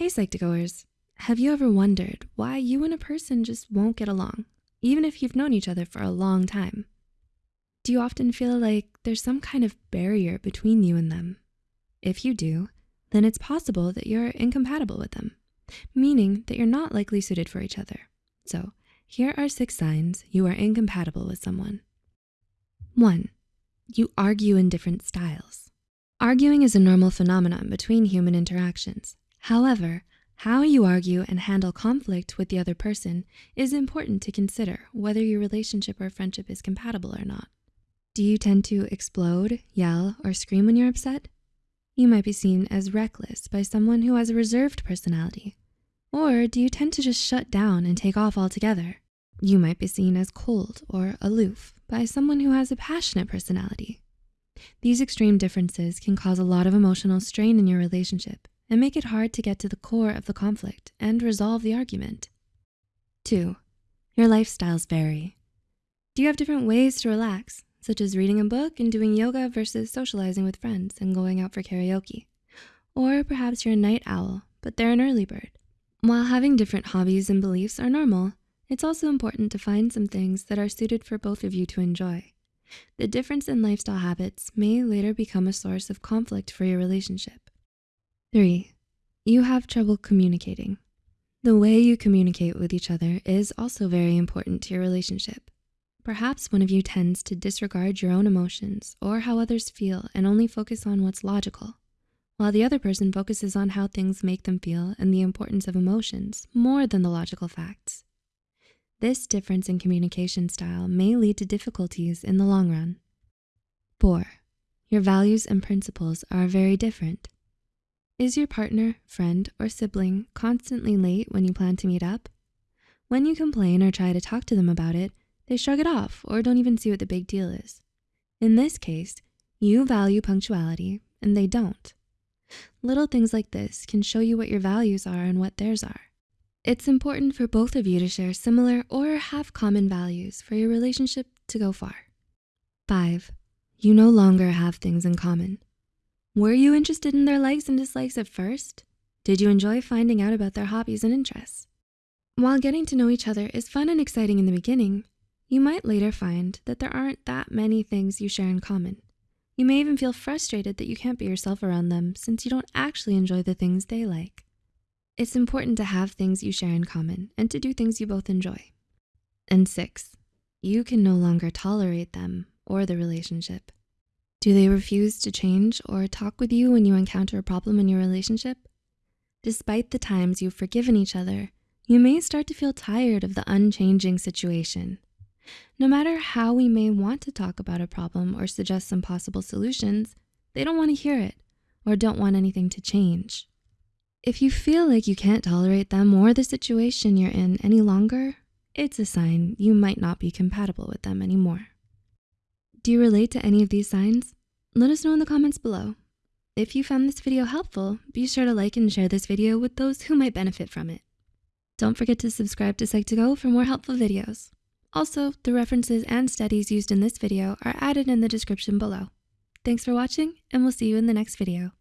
Hey Psych2Goers, have you ever wondered why you and a person just won't get along, even if you've known each other for a long time? Do you often feel like there's some kind of barrier between you and them? If you do, then it's possible that you're incompatible with them, meaning that you're not likely suited for each other. So here are six signs you are incompatible with someone. One, you argue in different styles. Arguing is a normal phenomenon between human interactions. However, how you argue and handle conflict with the other person is important to consider whether your relationship or friendship is compatible or not. Do you tend to explode, yell, or scream when you're upset? You might be seen as reckless by someone who has a reserved personality. Or do you tend to just shut down and take off altogether? You might be seen as cold or aloof by someone who has a passionate personality. These extreme differences can cause a lot of emotional strain in your relationship and make it hard to get to the core of the conflict and resolve the argument. Two, your lifestyles vary. Do you have different ways to relax, such as reading a book and doing yoga versus socializing with friends and going out for karaoke? Or perhaps you're a night owl, but they're an early bird. While having different hobbies and beliefs are normal, it's also important to find some things that are suited for both of you to enjoy. The difference in lifestyle habits may later become a source of conflict for your relationship. Three, you have trouble communicating. The way you communicate with each other is also very important to your relationship. Perhaps one of you tends to disregard your own emotions or how others feel and only focus on what's logical, while the other person focuses on how things make them feel and the importance of emotions more than the logical facts. This difference in communication style may lead to difficulties in the long run. Four, your values and principles are very different. Is your partner, friend, or sibling constantly late when you plan to meet up? When you complain or try to talk to them about it, they shrug it off or don't even see what the big deal is. In this case, you value punctuality and they don't. Little things like this can show you what your values are and what theirs are. It's important for both of you to share similar or have common values for your relationship to go far. Five, you no longer have things in common. Were you interested in their likes and dislikes at first? Did you enjoy finding out about their hobbies and interests? While getting to know each other is fun and exciting in the beginning, you might later find that there aren't that many things you share in common. You may even feel frustrated that you can't be yourself around them since you don't actually enjoy the things they like. It's important to have things you share in common and to do things you both enjoy. And six, you can no longer tolerate them or the relationship. Do they refuse to change or talk with you when you encounter a problem in your relationship? Despite the times you've forgiven each other, you may start to feel tired of the unchanging situation. No matter how we may want to talk about a problem or suggest some possible solutions, they don't wanna hear it or don't want anything to change. If you feel like you can't tolerate them or the situation you're in any longer, it's a sign you might not be compatible with them anymore. Do you relate to any of these signs? Let us know in the comments below. If you found this video helpful, be sure to like and share this video with those who might benefit from it. Don't forget to subscribe to Psych2Go for more helpful videos. Also, the references and studies used in this video are added in the description below. Thanks for watching and we'll see you in the next video.